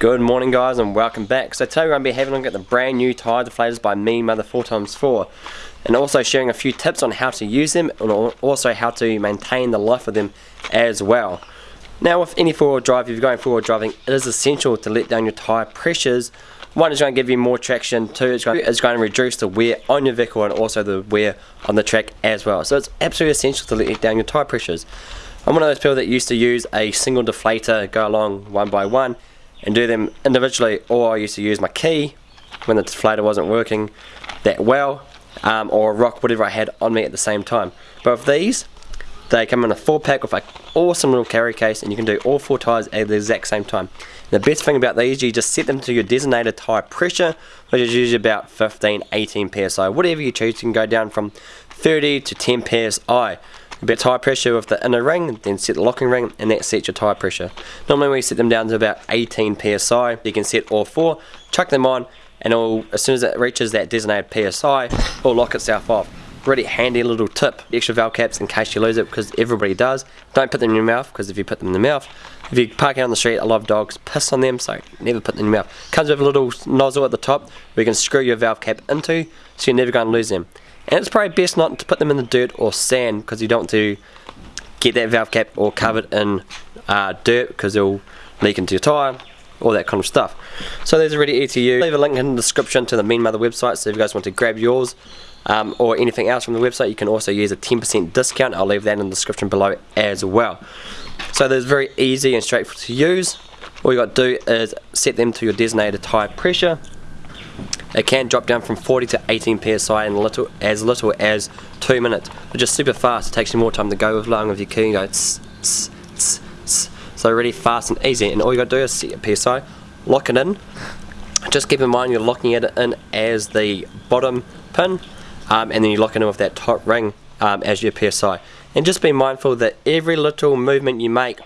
Good morning guys and welcome back. So today we're going to be having a look at the brand new tyre deflators by Mean Mother 4x4 and also sharing a few tips on how to use them and also how to maintain the life of them as well. Now with any four-wheel drive, if you're going four-wheel driving, it is essential to let down your tyre pressures. One is going to give you more traction, two it's going, it's going to reduce the wear on your vehicle and also the wear on the track as well. So it's absolutely essential to let down your tyre pressures. I'm one of those people that used to use a single deflator, go along one by one and do them individually or I used to use my key when the deflator wasn't working that well um, or rock whatever I had on me at the same time. But with these they come in a four pack with an awesome little carry case and you can do all four tyres at the exact same time. The best thing about these you just set them to your designated tyre pressure which is usually about 15 18 psi whatever you choose you can go down from 30 to 10 psi a bit tyre pressure with the inner ring, then set the locking ring, and that sets your tyre pressure. Normally we set them down to about 18 psi. You can set all four, chuck them on, and it'll, as soon as it reaches that designated psi, it'll lock itself off. Really handy little tip. Extra valve caps in case you lose it, because everybody does. Don't put them in your mouth, because if you put them in the mouth, if you park out on the street, a lot of dogs piss on them, so never put them in your mouth. Comes with a little nozzle at the top, where you can screw your valve cap into, so you're never going to lose them. And it's probably best not to put them in the dirt or sand because you don't want to get that valve cap all covered in uh, dirt because it'll leak into your tyre, all that kind of stuff. So there's a really easy to use. Leave a link in the description to the Mean Mother website so if you guys want to grab yours um, or anything else from the website you can also use a 10% discount. I'll leave that in the description below as well. So there's very easy and straightforward to use. All you got to do is set them to your designated tyre pressure it can drop down from 40 to 18 psi in little, as little as 2 minutes, which is super fast. It takes you more time to go with along with your key and go tss, tss, tss, tss. So really fast and easy. And all you got to do is set your PSI, lock it in. Just keep in mind you're locking it in as the bottom pin, um, and then you lock it in with that top ring um, as your PSI. And just be mindful that every little movement you make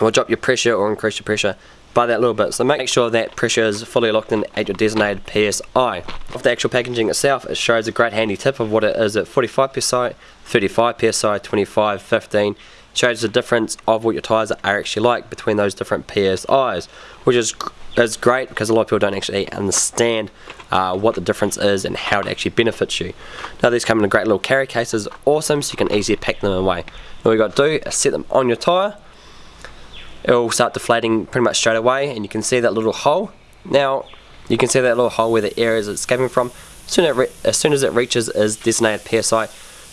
will drop your pressure or increase your pressure by that little bit. So make sure that pressure is fully locked in at your designated PSI. Of the actual packaging itself, it shows a great handy tip of what it is at 45 PSI, 35 PSI, 25, 15. shows the difference of what your tyres are actually like between those different PSIs, which is is great because a lot of people don't actually understand uh, what the difference is and how it actually benefits you. Now these come in a great little carry cases, awesome, so you can easily pack them away. All you got to do is set them on your tyre, it will start deflating pretty much straight away and you can see that little hole. Now you can see that little hole where the air is escaping from. As soon, as, as, soon as it reaches is designated PSI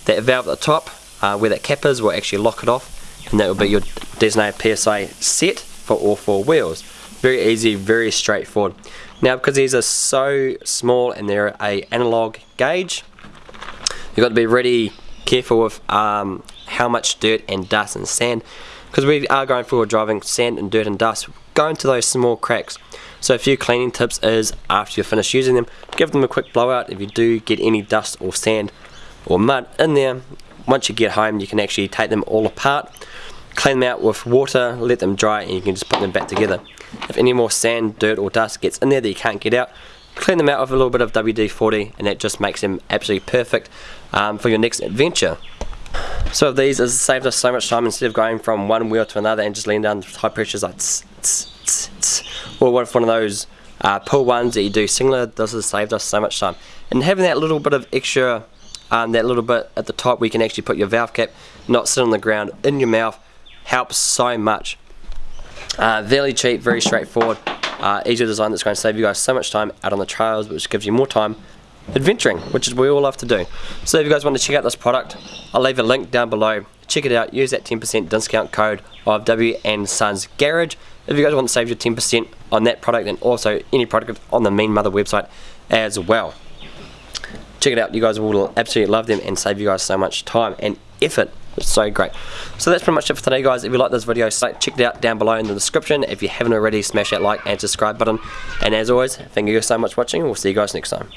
that valve at the top uh, where that cap is will actually lock it off and that will be your designated PSI set for all four wheels. Very easy very straightforward. Now because these are so small and they're a analog gauge you've got to be really careful with um, how much dirt and dust and sand because we are going forward driving sand and dirt and dust go into those small cracks. So a few cleaning tips is after you finish using them give them a quick blowout if you do get any dust or sand or mud in there. Once you get home you can actually take them all apart clean them out with water let them dry and you can just put them back together. If any more sand dirt or dust gets in there that you can't get out clean them out with a little bit of WD-40 and that just makes them absolutely perfect um, for your next adventure so these has saved us so much time instead of going from one wheel to another and just leaning down high pressures like tss, tss, tss, or what if one of those uh, pull ones that you do similar, this has saved us so much time. And having that little bit of extra, um, that little bit at the top where you can actually put your valve cap, not sit on the ground, in your mouth, helps so much. Uh, very cheap, very straightforward, uh, easy design that's going to save you guys so much time out on the trails, which gives you more time adventuring, which is what we all love to do. So if you guys want to check out this product, I'll leave a link down below. Check it out, use that 10% discount code of W and Sons Garage. If you guys want to save your 10% on that product and also any product on the Mean Mother website as well. Check it out, you guys will absolutely love them and save you guys so much time and effort it's so great. So that's pretty much it for today guys. If you like this video, check it out down below in the description. If you haven't already, smash that like and subscribe button. And as always, thank you guys so much for watching. We'll see you guys next time.